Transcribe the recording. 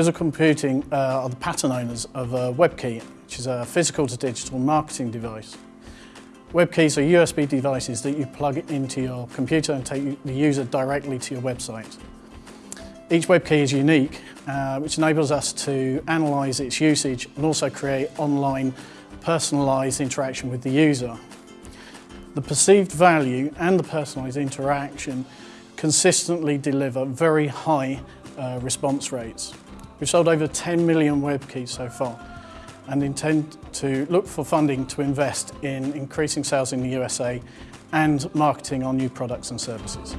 Visual Computing uh, are the pattern owners of a WebKey, which is a physical to digital marketing device. WebKeys are USB devices that you plug into your computer and take the user directly to your website. Each WebKey is unique, uh, which enables us to analyse its usage and also create online personalised interaction with the user. The perceived value and the personalised interaction consistently deliver very high uh, response rates. We've sold over 10 million web keys so far and intend to look for funding to invest in increasing sales in the USA and marketing our new products and services.